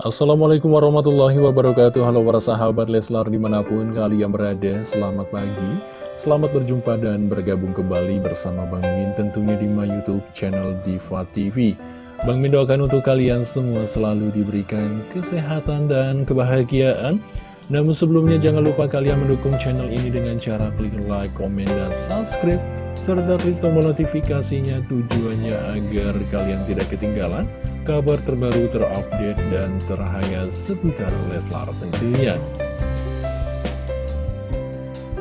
Assalamualaikum warahmatullahi wabarakatuh. Halo para sahabat Leslar di mana pun kalian berada Selamat pagi. Selamat berjumpa dan bergabung kembali bersama Bang Min Tentunya di my youtube channel Diva TV Bang Min doakan untuk kalian semua selalu diberikan kesehatan dan kebahagiaan namun sebelumnya jangan lupa kalian mendukung channel ini dengan cara klik like, komen, dan subscribe serta klik tombol notifikasinya tujuannya agar kalian tidak ketinggalan kabar terbaru terupdate dan terhangat seputar Leslar tentunya.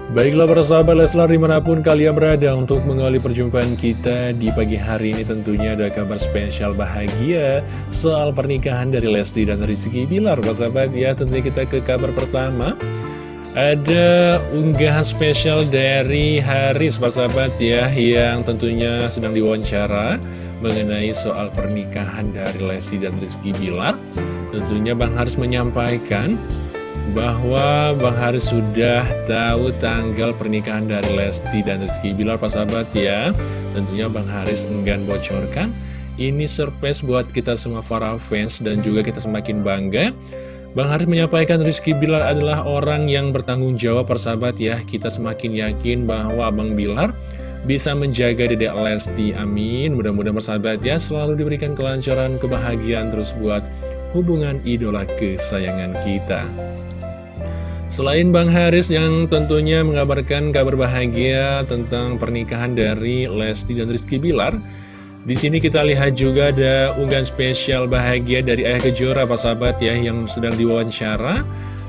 Baiklah para sahabat Leslar di mana pun kalian berada untuk mengawali perjumpaan kita di pagi hari ini tentunya ada kabar spesial bahagia soal pernikahan dari Lesti dan Rizky Bilar. Para sahabat ya tentunya kita ke kabar pertama. Ada unggahan spesial dari Haris para sahabat ya yang tentunya sedang diwawancara mengenai soal pernikahan dari Lesti dan Rizky Bilar. Tentunya Bang Haris menyampaikan bahwa Bang Haris sudah tahu tanggal pernikahan dari Lesti dan Rizky Bilar Pak sahabat ya. Tentunya Bang Haris enggan bocorkan. Ini surprise buat kita semua para fans dan juga kita semakin bangga. Bang Haris menyampaikan Rizky Bilar adalah orang yang bertanggung jawab persahabat ya. Kita semakin yakin bahwa Abang Bilar bisa menjaga dedek Lesti. Amin. Mudah-mudahan persahabat ya selalu diberikan kelancaran kebahagiaan terus buat hubungan idola kesayangan kita Selain Bang Haris yang tentunya mengabarkan kabar bahagia tentang pernikahan dari Lesti dan Rizky Bilar, di sini kita lihat juga ada unggahan spesial bahagia dari Ayah Kejora, Pak Sahabat ya, yang sedang diwawancara.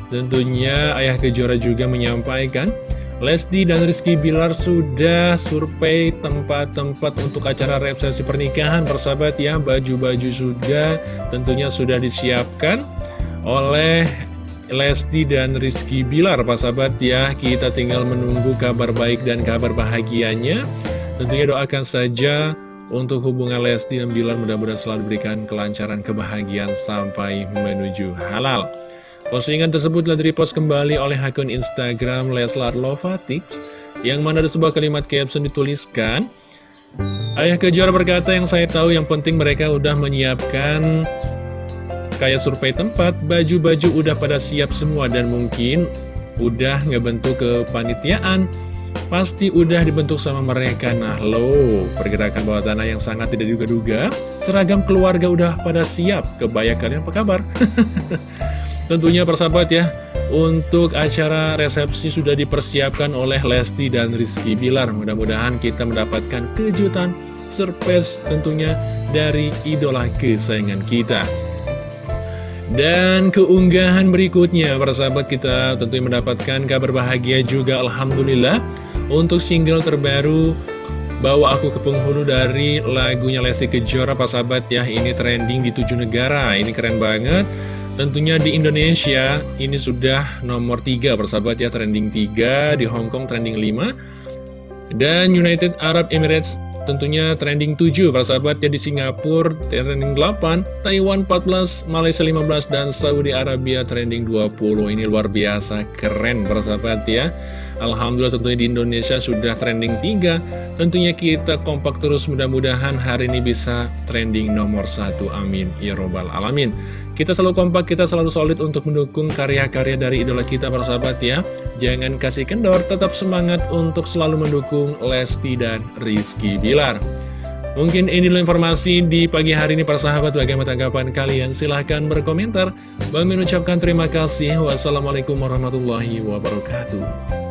Tentunya Ayah Kejora juga menyampaikan, Lesti dan Rizky Bilar sudah survei tempat-tempat untuk acara resepsi pernikahan, persahabat ya, baju-baju sudah tentunya sudah disiapkan oleh Lesti dan Rizky Bilar Pak sahabat. Ya Kita tinggal menunggu kabar baik dan kabar bahagianya. Tentunya doakan saja untuk hubungan Lesti dan Bilar mudah-mudahan selalu diberikan kelancaran kebahagiaan sampai menuju halal. Postingan tersebut telah direpost kembali oleh akun Instagram Leslar Lovatix Yang mana ada sebuah kalimat caption dituliskan Ayah Kejora berkata yang saya tahu yang penting mereka udah menyiapkan kayak survei tempat, baju-baju udah pada siap semua dan mungkin udah ngebentuk kepanitiaan. Pasti udah dibentuk sama mereka. Nah lo, pergerakan bawah tanah yang sangat tidak duga-duga. Seragam keluarga udah pada siap. Kebayang kalian apa kabar? Tentunya persahabat ya, untuk acara resepsi sudah dipersiapkan oleh Lesti dan Rizky Bilar. Mudah-mudahan kita mendapatkan kejutan, surprise tentunya dari idola kesayangan kita. Dan keunggahan berikutnya, para sahabat kita tentunya mendapatkan kabar bahagia juga Alhamdulillah. Untuk single terbaru Bawa Aku ke Penghulu dari lagunya Lesti Kejora, para sahabat ya. Ini trending di tujuh negara, ini keren banget. Tentunya di Indonesia ini sudah nomor 3 persahabat ya. Trending 3 Di Hong Kong trending 5 Dan United Arab Emirates tentunya trending 7 para sahabat ya di Singapura trending 8 Taiwan 14 Malaysia 15 dan Saudi Arabia trending 20 ini luar biasa keren para sahabat ya. Alhamdulillah tentunya di Indonesia sudah trending 3 tentunya kita kompak terus mudah-mudahan hari ini bisa trending nomor 1 amin. Ya robbal alamin kita selalu kompak, kita selalu solid untuk mendukung karya-karya dari idola kita para sahabat ya. Jangan kasih kendor, tetap semangat untuk selalu mendukung Lesti dan Rizky Bilar. Mungkin ini informasi di pagi hari ini para sahabat. Bagaimana tanggapan kalian? Silahkan berkomentar. Bang mengucapkan terima kasih. Wassalamualaikum warahmatullahi wabarakatuh